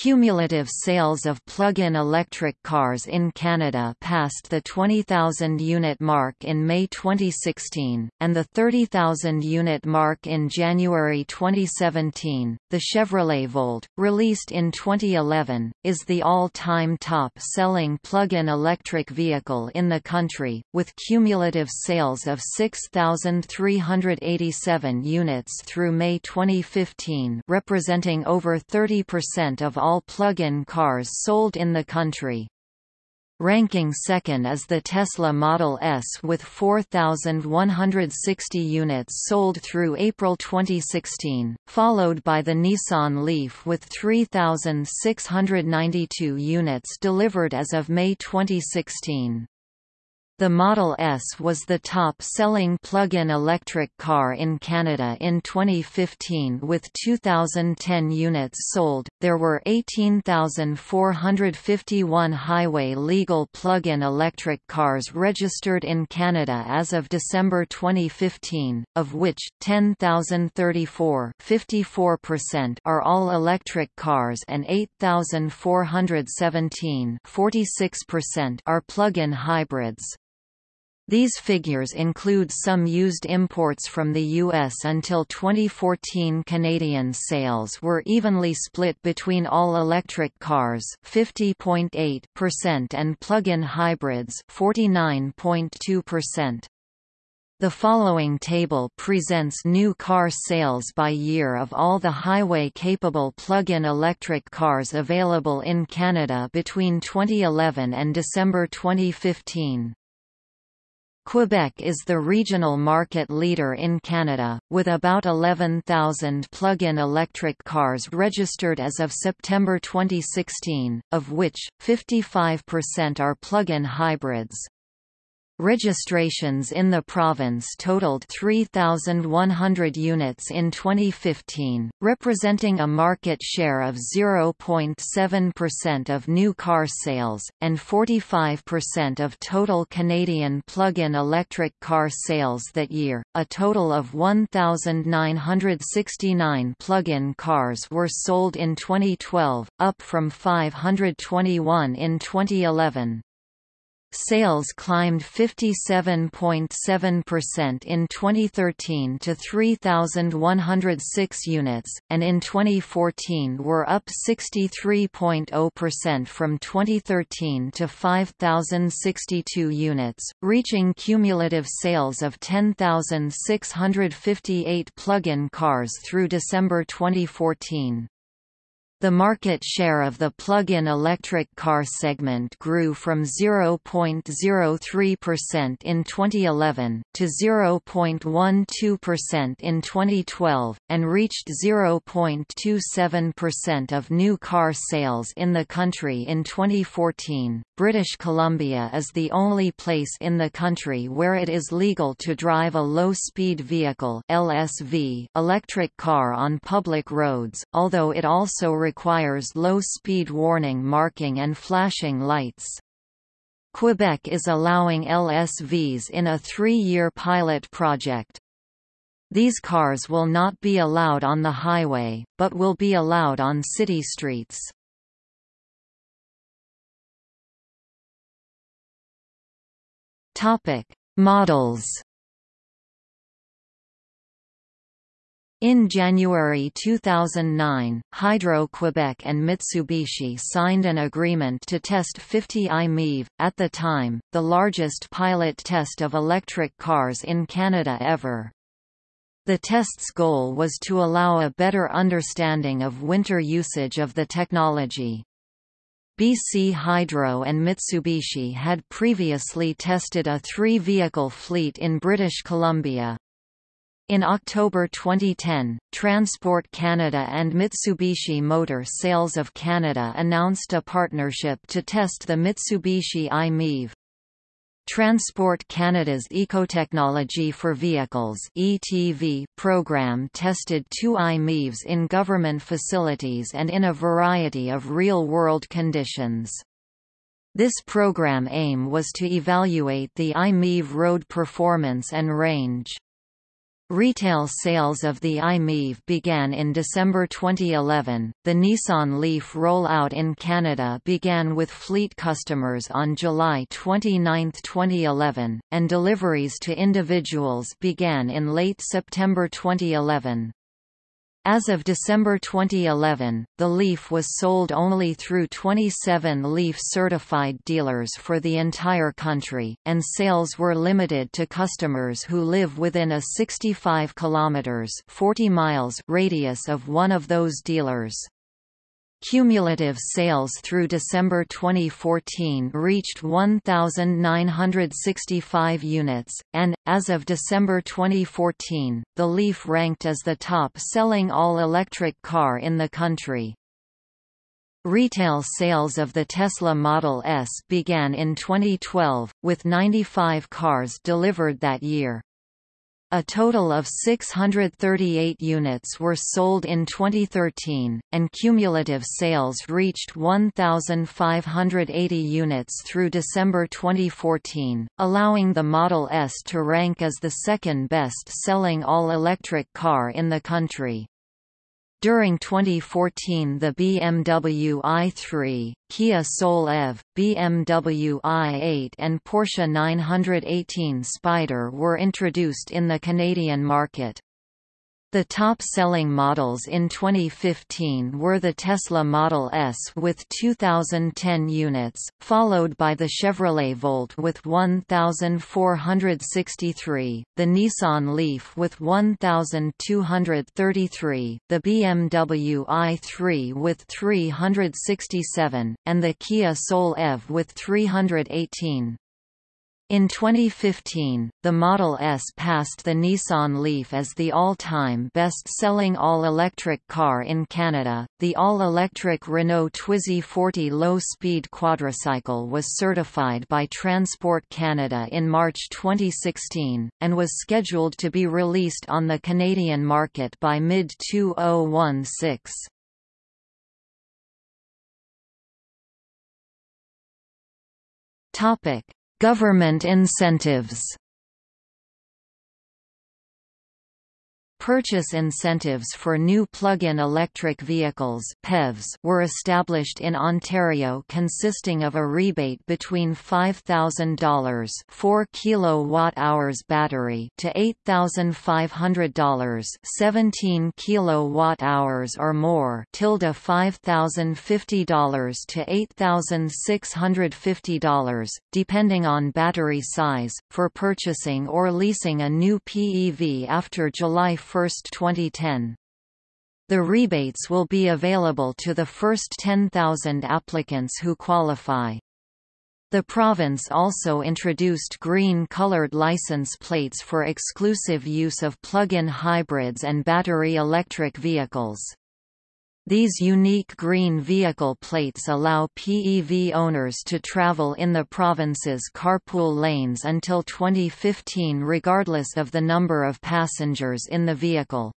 Cumulative sales of plug-in electric cars in Canada passed the 20,000 unit mark in May 2016, and the 30,000 unit mark in January 2017. The Chevrolet Volt, released in 2011, is the all-time top-selling plug-in electric vehicle in the country, with cumulative sales of 6,387 units through May 2015, representing over 30% of all all plug-in cars sold in the country. Ranking second is the Tesla Model S with 4,160 units sold through April 2016, followed by the Nissan Leaf with 3,692 units delivered as of May 2016. The Model S was the top-selling plug-in electric car in Canada in 2015 with 2010 units sold. There were 18,451 highway legal plug-in electric cars registered in Canada as of December 2015, of which 10,034, 54% are all electric cars and 8,417, 46% are plug-in hybrids. These figures include some used imports from the U.S. Until 2014 Canadian sales were evenly split between all-electric cars 50.8% and plug-in hybrids 49.2%. The following table presents new car sales by year of all the highway-capable plug-in electric cars available in Canada between 2011 and December 2015. Quebec is the regional market leader in Canada, with about 11,000 plug-in electric cars registered as of September 2016, of which, 55% are plug-in hybrids. Registrations in the province totaled 3,100 units in 2015, representing a market share of 0.7% of new car sales, and 45% of total Canadian plug-in electric car sales that year. A total of 1,969 plug-in cars were sold in 2012, up from 521 in 2011. Sales climbed 57.7% in 2013 to 3,106 units, and in 2014 were up 63.0% from 2013 to 5,062 units, reaching cumulative sales of 10,658 plug-in cars through December 2014. The market share of the plug-in electric car segment grew from 0.03% in 2011, to 0.12% in 2012, and reached 0.27% of new car sales in the country in 2014. British Columbia is the only place in the country where it is legal to drive a low-speed vehicle (LSV) electric car on public roads, although it also requires low-speed warning marking and flashing lights. Quebec is allowing LSVs in a three-year pilot project. These cars will not be allowed on the highway, but will be allowed on city streets. Topic: Models In January 2009, Hydro-Quebec and Mitsubishi signed an agreement to test 50 i-MiEV, at the time, the largest pilot test of electric cars in Canada ever. The test's goal was to allow a better understanding of winter usage of the technology. BC Hydro and Mitsubishi had previously tested a three-vehicle fleet in British Columbia. In October 2010, Transport Canada and Mitsubishi Motor Sales of Canada announced a partnership to test the Mitsubishi i-MiEV. Transport Canada's Ecotechnology for Vehicles (ETV) program tested two i-MiEVs in government facilities and in a variety of real-world conditions. This program aim was to evaluate the i-MiEV road performance and range. Retail sales of the i-MiEV began in December 2011. The Nissan Leaf rollout in Canada began with fleet customers on July 29, 2011, and deliveries to individuals began in late September 2011. As of December 2011, the Leaf was sold only through 27 Leaf-certified dealers for the entire country, and sales were limited to customers who live within a 65 kilometers (40 miles) radius of one of those dealers. Cumulative sales through December 2014 reached 1,965 units, and, as of December 2014, the Leaf ranked as the top-selling all-electric car in the country. Retail sales of the Tesla Model S began in 2012, with 95 cars delivered that year. A total of 638 units were sold in 2013, and cumulative sales reached 1,580 units through December 2014, allowing the Model S to rank as the second best-selling all-electric car in the country. During 2014 the BMW i3, Kia Soul EV, BMW i8 and Porsche 918 Spyder were introduced in the Canadian market. The top-selling models in 2015 were the Tesla Model S with 2,010 units, followed by the Chevrolet Volt with 1,463, the Nissan Leaf with 1,233, the BMW i3 with 367, and the Kia Soul EV with 318. In 2015, the Model S passed the Nissan Leaf as the all-time best-selling all-electric car in Canada. The all-electric Renault Twizy 40 low-speed quadricycle was certified by Transport Canada in March 2016 and was scheduled to be released on the Canadian market by mid-2016. Topic: Government incentives Purchase incentives for new plug-in electric vehicles PEVs were established in Ontario consisting of a rebate between $5,000 4 kilowatt-hours battery to $8,500 17 kilowatt-hours or more tilde $5,050 to $8,650 depending on battery size for purchasing or leasing a new PEV after July 1, 2010. The rebates will be available to the first 10,000 applicants who qualify. The province also introduced green-colored license plates for exclusive use of plug-in hybrids and battery electric vehicles. These unique green vehicle plates allow PEV owners to travel in the province's carpool lanes until 2015 regardless of the number of passengers in the vehicle.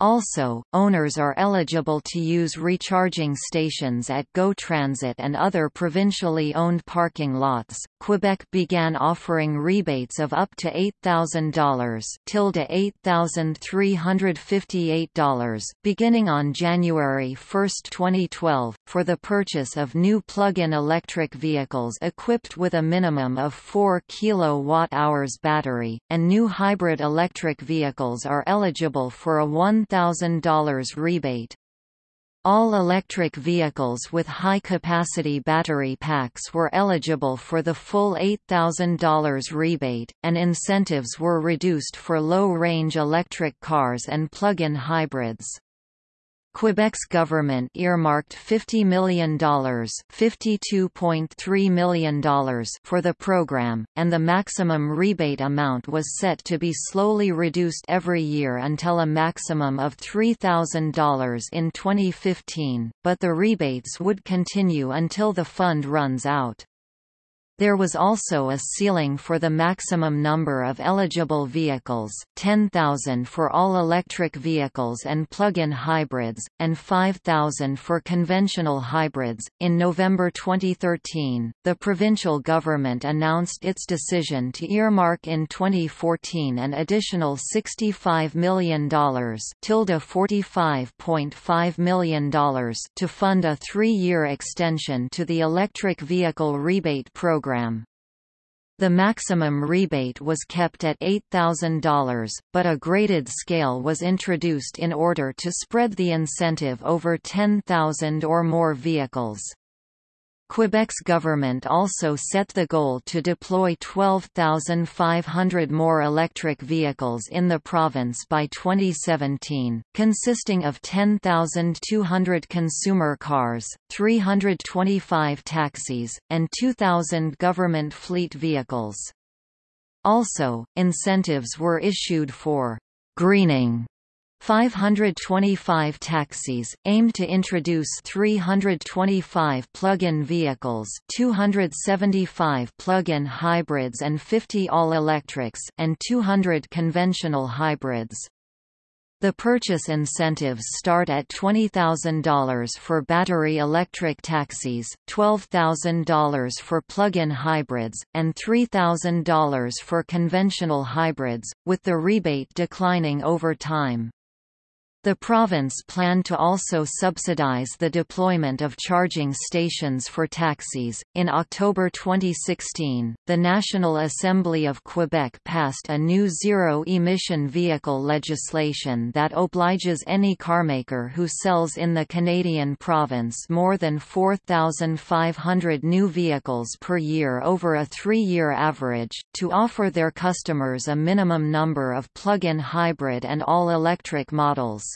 Also, owners are eligible to use recharging stations at GO Transit and other provincially owned parking lots. Quebec began offering rebates of up to $8,000 tilde $8,358 beginning on January 1, 2012, for the purchase of new plug-in electric vehicles equipped with a minimum of 4 kWh battery, and new hybrid electric vehicles are eligible for a 1 $1,000 rebate. All electric vehicles with high-capacity battery packs were eligible for the full $8,000 rebate, and incentives were reduced for low-range electric cars and plug-in hybrids. Quebec's government earmarked $50 million, $52.3 million for the program, and the maximum rebate amount was set to be slowly reduced every year until a maximum of $3,000 in 2015, but the rebates would continue until the fund runs out. There was also a ceiling for the maximum number of eligible vehicles 10,000 for all electric vehicles and plug-in hybrids, and 5,000 for conventional hybrids. In November 2013, the provincial government announced its decision to earmark in 2014 an additional $65 million $45.5 million to fund a three-year extension to the electric vehicle rebate program program. The maximum rebate was kept at $8,000, but a graded scale was introduced in order to spread the incentive over 10,000 or more vehicles. Quebec's government also set the goal to deploy 12,500 more electric vehicles in the province by 2017, consisting of 10,200 consumer cars, 325 taxis, and 2,000 government fleet vehicles. Also, incentives were issued for greening 525 taxis, aim to introduce 325 plug-in vehicles 275 plug-in hybrids and 50 all-electrics and 200 conventional hybrids. The purchase incentives start at $20,000 for battery electric taxis, $12,000 for plug-in hybrids, and $3,000 for conventional hybrids, with the rebate declining over time. The province planned to also subsidize the deployment of charging stations for taxis. In October 2016, the National Assembly of Quebec passed a new zero emission vehicle legislation that obliges any carmaker who sells in the Canadian province more than 4,500 new vehicles per year over a three year average, to offer their customers a minimum number of plug in hybrid and all electric models.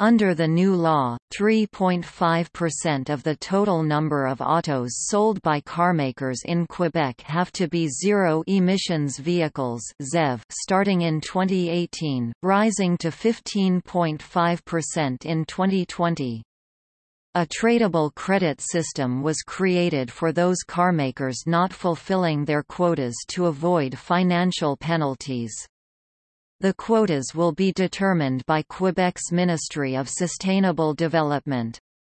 Under the new law, 3.5% of the total number of autos sold by carmakers in Quebec have to be zero-emissions vehicles ZEV starting in 2018, rising to 15.5% in 2020. A tradable credit system was created for those carmakers not fulfilling their quotas to avoid financial penalties. The quotas will be determined by Quebec's Ministry of Sustainable Development.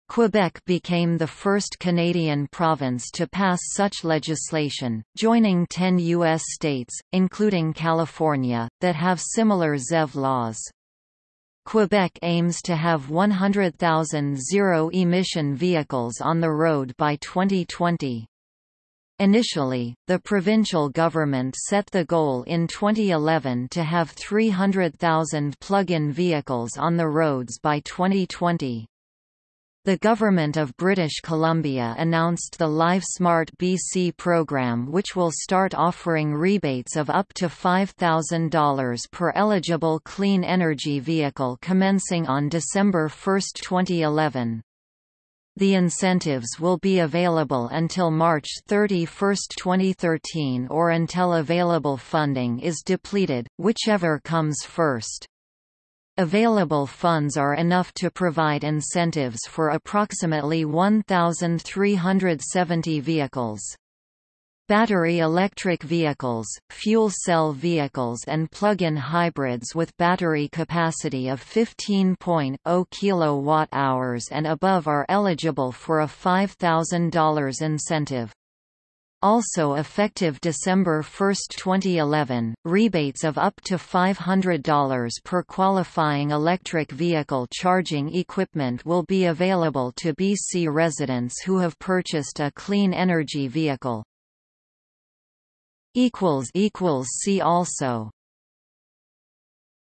Quebec became the first Canadian province to pass such legislation, joining 10 U.S. states, including California, that have similar ZEV laws. Quebec aims to have 100,000 zero-emission vehicles on the road by 2020. Initially, the provincial government set the goal in 2011 to have 300,000 plug-in vehicles on the roads by 2020. The Government of British Columbia announced the LiveSmart BC program which will start offering rebates of up to $5,000 per eligible clean energy vehicle commencing on December 1, 2011. The incentives will be available until March 31, 2013 or until available funding is depleted, whichever comes first. Available funds are enough to provide incentives for approximately 1,370 vehicles. Battery electric vehicles, fuel cell vehicles and plug-in hybrids with battery capacity of 15.0 kWh and above are eligible for a $5,000 incentive. Also effective December 1, 2011, rebates of up to $500 per qualifying electric vehicle charging equipment will be available to BC residents who have purchased a clean energy vehicle. See also